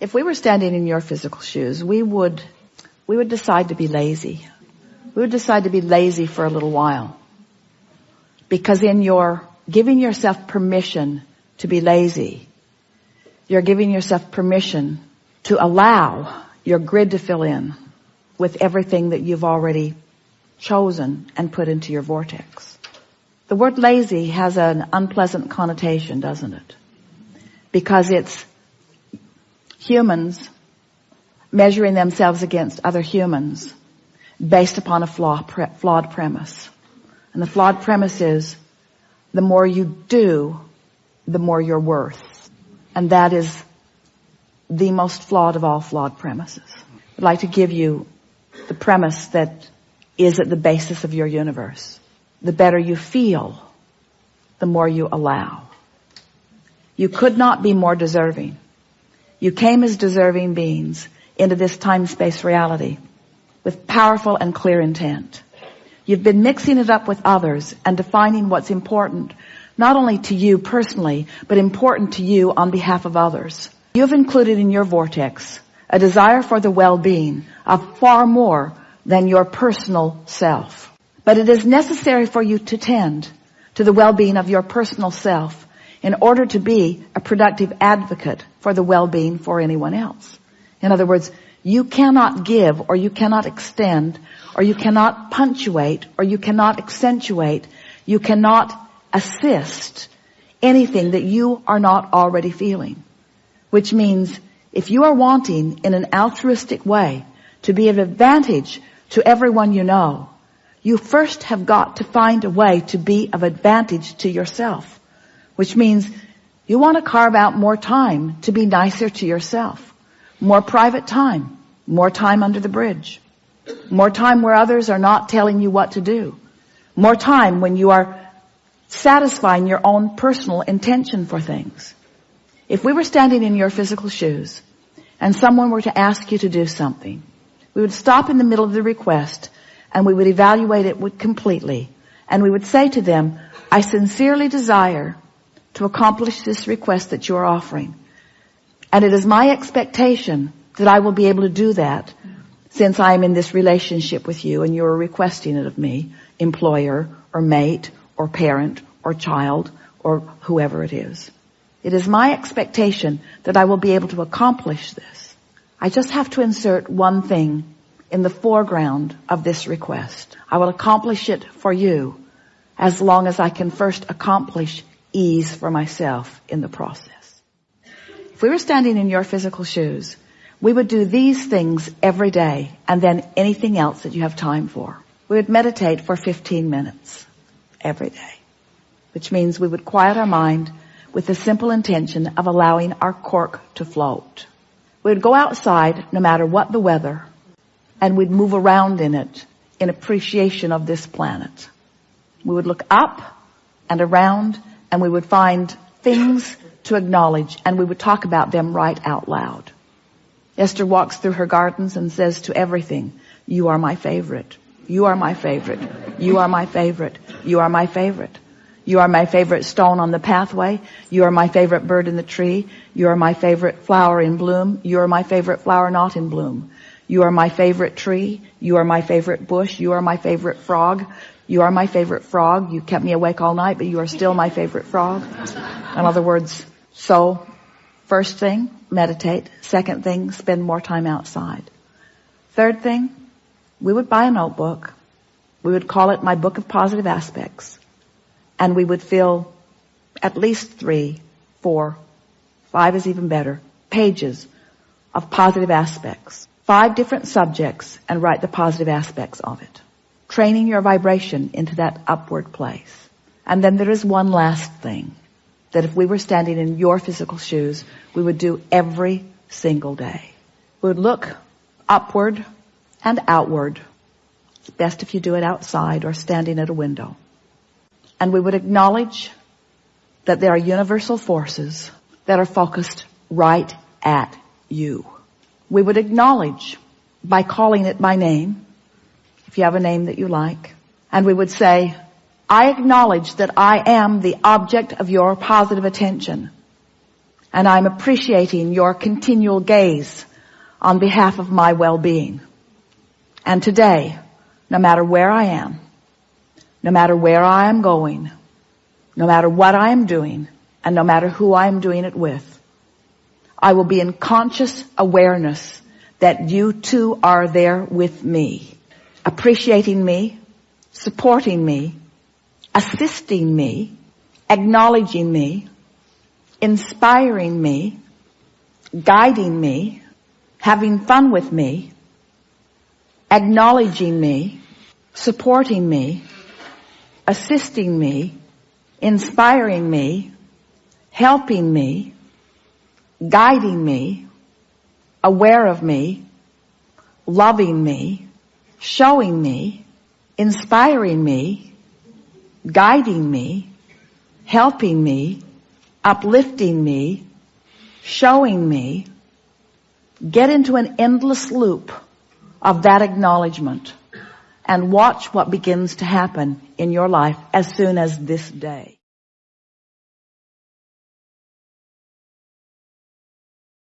If we were standing in your physical shoes, we would, we would decide to be lazy. We would decide to be lazy for a little while. Because in your giving yourself permission to be lazy, you're giving yourself permission to allow your grid to fill in with everything that you've already chosen and put into your vortex. The word lazy has an unpleasant connotation, doesn't it? Because it's humans measuring themselves against other humans based upon a flaw, pre, flawed premise. And the flawed premise is the more you do, the more you're worth. And that is the most flawed of all flawed premises. I'd like to give you the premise that is at the basis of your universe. The better you feel, the more you allow. You could not be more deserving. You came as deserving beings into this time-space reality with powerful and clear intent. You've been mixing it up with others and defining what's important, not only to you personally, but important to you on behalf of others. You've included in your vortex a desire for the well-being of far more than your personal self. But it is necessary for you to tend to the well-being of your personal self in order to be a productive advocate for the well-being for anyone else. In other words, you cannot give or you cannot extend or you cannot punctuate or you cannot accentuate, you cannot assist anything that you are not already feeling. Which means if you are wanting in an altruistic way to be of advantage to everyone you know, you first have got to find a way to be of advantage to yourself. Which means you want to carve out more time to be nicer to yourself. More private time. More time under the bridge. More time where others are not telling you what to do. More time when you are satisfying your own personal intention for things. If we were standing in your physical shoes and someone were to ask you to do something, we would stop in the middle of the request and we would evaluate it completely and we would say to them, I sincerely desire to accomplish this request that you're offering. And it is my expectation that I will be able to do that since I am in this relationship with you and you're requesting it of me, employer or mate or parent or child or whoever it is. It is my expectation that I will be able to accomplish this. I just have to insert one thing in the foreground of this request. I will accomplish it for you as long as I can first accomplish ease for myself in the process. If we were standing in your physical shoes, we would do these things every day and then anything else that you have time for. We would meditate for 15 minutes every day, which means we would quiet our mind with the simple intention of allowing our cork to float. We would go outside no matter what the weather and we'd move around in it in appreciation of this planet. We would look up and around and we would find things to acknowledge and we would talk about them right out loud. Esther walks through her gardens and says to everything, you are my favorite. You are my favorite. You are my favorite. You are my favorite. You are my favorite stone on the pathway. You are my favorite bird in the tree. You are my favorite flower in bloom. You are my favorite flower not in bloom. You are my favorite tree. You are my favorite bush. You are my favorite frog. You are my favorite frog. You kept me awake all night, but you are still my favorite frog. In other words, so first thing, meditate. Second thing, spend more time outside. Third thing, we would buy a notebook. We would call it my book of positive aspects. And we would fill at least three, four, five is even better, pages of positive aspects. Five different subjects and write the positive aspects of it training your vibration into that upward place. And then there is one last thing that if we were standing in your physical shoes, we would do every single day. We would look upward and outward. It's best if you do it outside or standing at a window. And we would acknowledge that there are universal forces that are focused right at you. We would acknowledge by calling it by name if you have a name that you like. And we would say, I acknowledge that I am the object of your positive attention. And I'm appreciating your continual gaze on behalf of my well-being. And today, no matter where I am, no matter where I am going, no matter what I am doing, and no matter who I am doing it with, I will be in conscious awareness that you too are there with me, appreciating me, supporting me, assisting me, acknowledging me, inspiring me, guiding me, having fun with me, acknowledging me, supporting me, assisting me, inspiring me, helping me, guiding me, aware of me, loving me, showing me, inspiring me, guiding me, helping me, uplifting me, showing me, get into an endless loop of that acknowledgement and watch what begins to happen in your life as soon as this day.